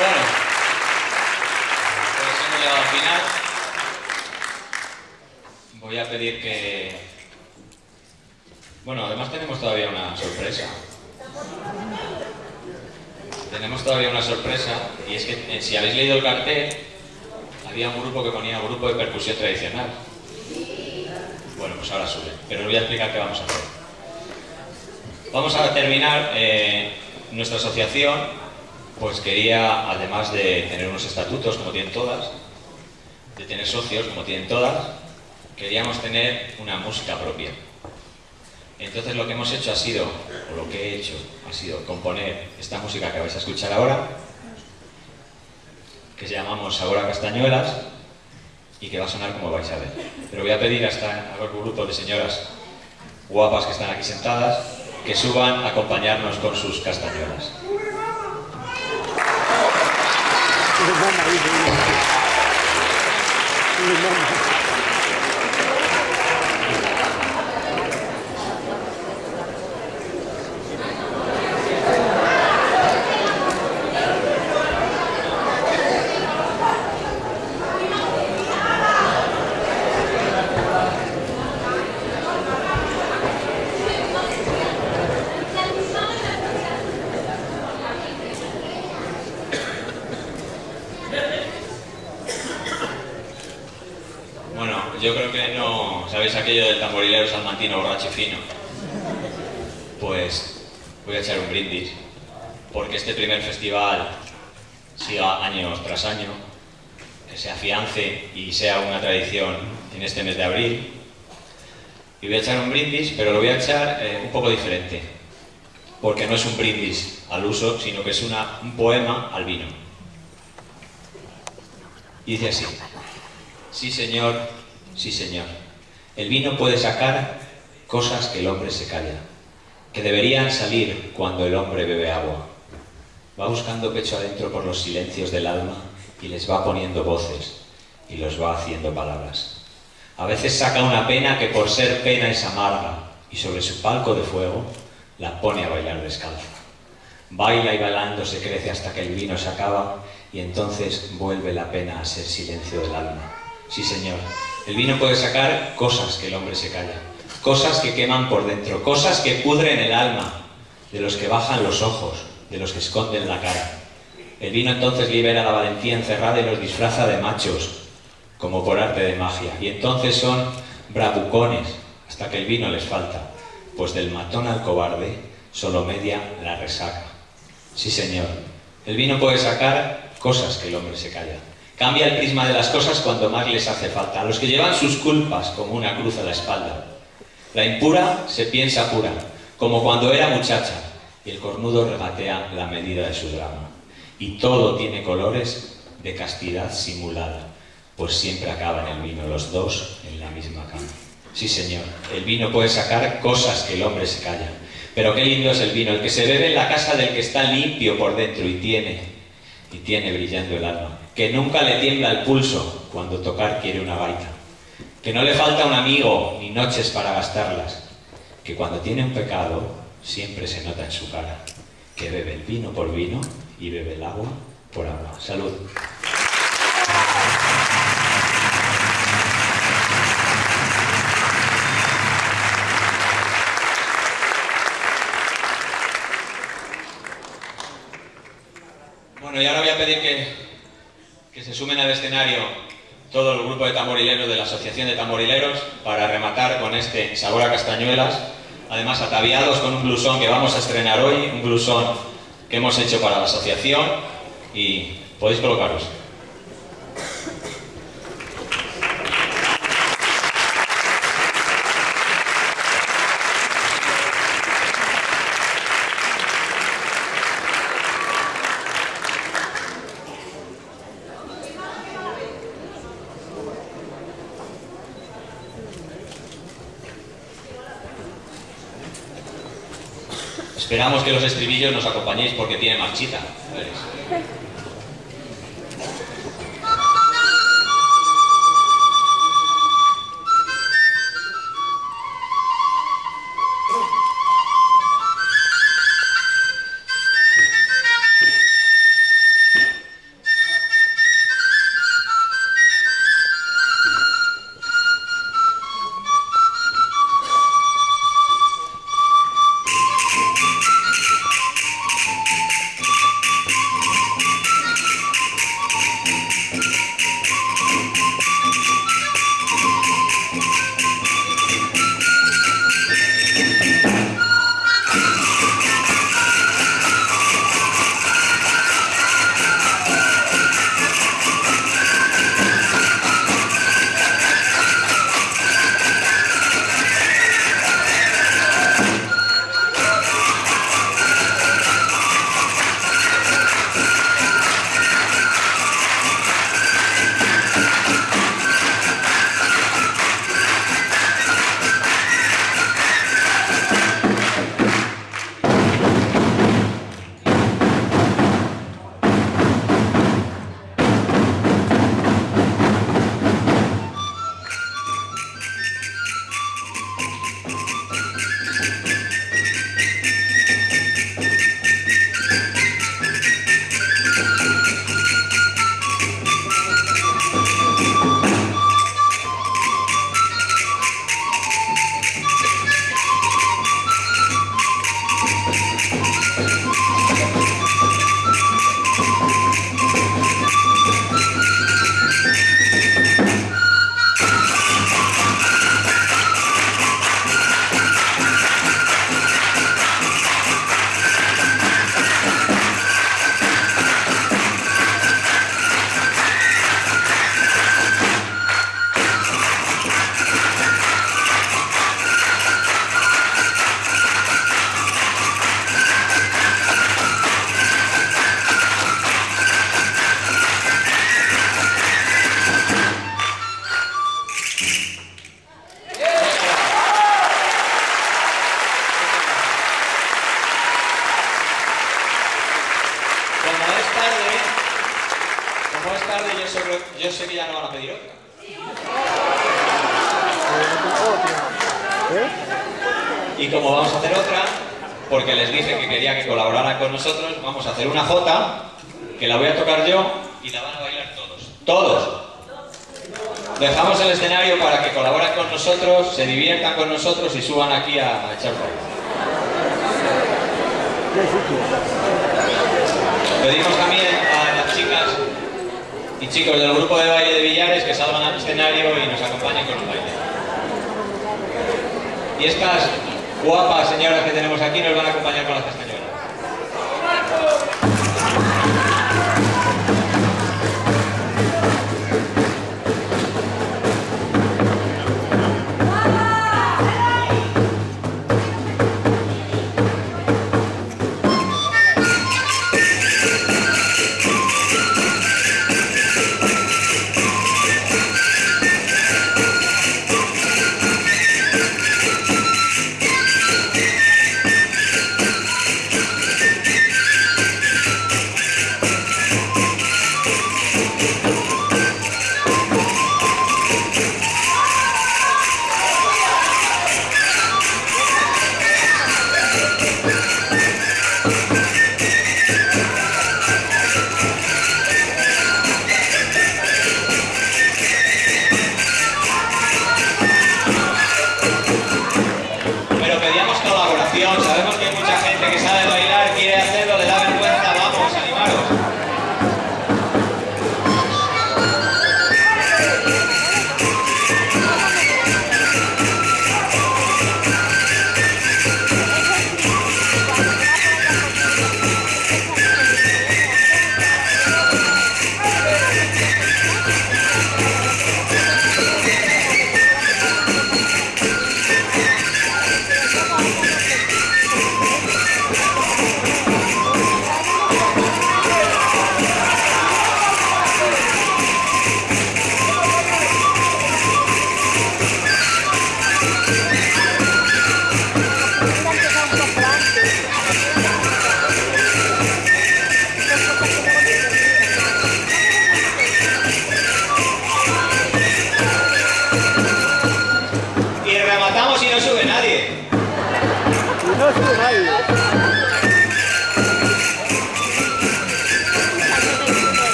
Bueno, pues hemos llegado al final. Voy a pedir que... Bueno, además tenemos todavía una sorpresa. Tenemos todavía una sorpresa y es que eh, si habéis leído el cartel, había un grupo que ponía grupo de percusión tradicional. Bueno, pues ahora sube, pero os voy a explicar qué vamos a hacer. Vamos a terminar eh, nuestra asociación, pues quería, además de tener unos estatutos como tienen todas, de tener socios como tienen todas, queríamos tener una música propia. Entonces lo que hemos hecho ha sido, o lo que he hecho, ha sido componer esta música que vais a escuchar ahora, que llamamos Ahora Castañuelas, y que va a sonar como vais a ver. Pero voy a pedir a, esta, a los grupos de señoras guapas que están aquí sentadas, que suban a acompañarnos con sus castañuelas. nom Le. Yo creo que no... ¿Sabéis aquello del tamborilero salmantino borracho fino? Pues voy a echar un brindis, porque este primer festival siga año tras año, que se afiance y sea una tradición en este mes de abril. Y voy a echar un brindis, pero lo voy a echar eh, un poco diferente, porque no es un brindis al uso, sino que es un poema al vino. Dice así, sí señor, Sí, Señor. El vino puede sacar cosas que el hombre se calla, que deberían salir cuando el hombre bebe agua. Va buscando pecho adentro por los silencios del alma y les va poniendo voces y los va haciendo palabras. A veces saca una pena que por ser pena es amarga y sobre su palco de fuego la pone a bailar descalza. Baila y bailando se crece hasta que el vino se acaba y entonces vuelve la pena a ser silencio del alma. Sí, Señor, el vino puede sacar cosas que el hombre se calla, cosas que queman por dentro, cosas que pudren el alma, de los que bajan los ojos, de los que esconden la cara. El vino entonces libera la valentía encerrada y los disfraza de machos, como por arte de magia. Y entonces son bravucones, hasta que el vino les falta, pues del matón al cobarde solo media la resaca. Sí, señor, el vino puede sacar cosas que el hombre se calla. Cambia el prisma de las cosas cuando más les hace falta. A los que llevan sus culpas como una cruz a la espalda. La impura se piensa pura, como cuando era muchacha, y el cornudo regatea la medida de su drama. Y todo tiene colores de castidad simulada, pues siempre acaban el vino los dos en la misma cama. Sí, señor, el vino puede sacar cosas que el hombre se calla. Pero qué lindo es el vino, el que se bebe en la casa del que está limpio por dentro y tiene, y tiene brillando el alma que nunca le tiembla el pulso cuando tocar quiere una gaita, que no le falta un amigo ni noches para gastarlas, que cuando tiene un pecado siempre se nota en su cara, que bebe el vino por vino y bebe el agua por agua. Salud. Bueno, y ahora voy a pedir que que se sumen al escenario todo el grupo de tamborileros de la Asociación de Tamborileros para rematar con este sabor a castañuelas, además ataviados con un blusón que vamos a estrenar hoy, un blusón que hemos hecho para la asociación y podéis colocaros. Esperamos que los estribillos nos acompañéis porque tiene marchita. Yo, sé, que ya no van a pedir otra. Y como vamos a hacer otra, porque les dije que quería que colaboraran con nosotros, vamos a hacer una jota, que la voy a tocar yo y la van a bailar todos. ¡Todos! Dejamos el escenario para que colaboren con nosotros, se diviertan con nosotros y suban aquí a echar Pedimos también a y chicos del grupo de baile de Villares que salgan al escenario y nos acompañen con un baile. Y estas guapas señoras que tenemos aquí nos van a acompañar con las castañuelas.